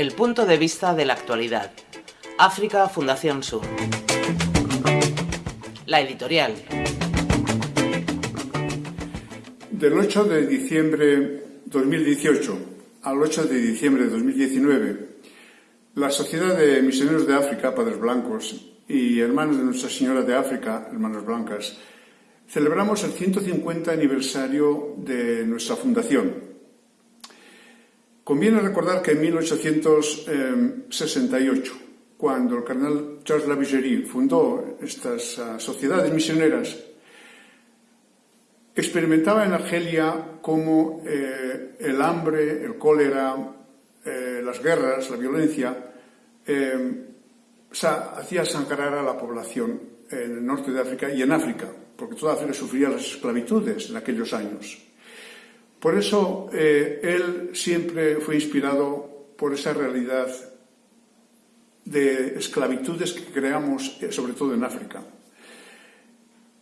El punto de vista de la actualidad. África Fundación Sur. La editorial. Del 8 de diciembre 2018 al 8 de diciembre de 2019, la Sociedad de Misioneros de África, Padres Blancos, y Hermanos de Nuestra Señora de África, Hermanas Blancas, celebramos el 150 aniversario de nuestra fundación. Conviene recordar que en 1868, cuando el cardenal Charles Lavigerie fundó estas uh, sociedades misioneras, experimentaba en Argelia cómo eh, el hambre, el cólera, eh, las guerras, la violencia, eh, hacía sangrar a la población en el norte de África y en África, porque toda África sufría las esclavitudes en aquellos años. Por eso eh, él siempre fue inspirado por esa realidad de esclavitudes que creamos, eh, sobre todo en África.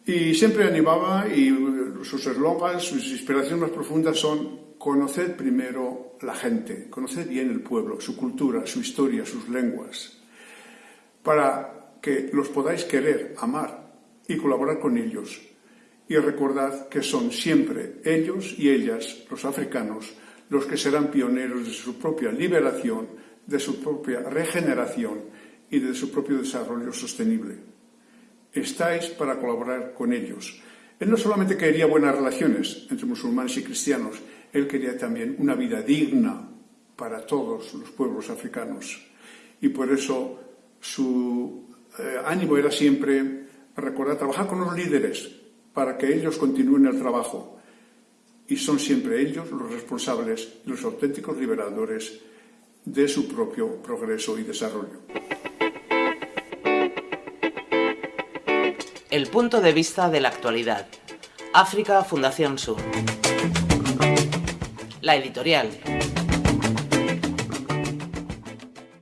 Y siempre animaba y sus eslogans, sus inspiraciones más profundas son conoced primero la gente, conoced bien el pueblo, su cultura, su historia, sus lenguas, para que los podáis querer, amar y colaborar con ellos. Y recordad que son siempre ellos y ellas, los africanos, los que serán pioneros de su propia liberación, de su propia regeneración y de su propio desarrollo sostenible estáis para colaborar con ellos. Él no solamente quería buenas relaciones entre musulmanes y cristianos, él quería también una vida digna para todos los pueblos africanos. Y por eso su eh, ánimo era siempre recordar, trabajar con los líderes para que ellos continúen el trabajo. Y son siempre ellos los responsables, los auténticos liberadores de su propio progreso y desarrollo. El punto de vista de la actualidad. África Fundación Sur. La editorial.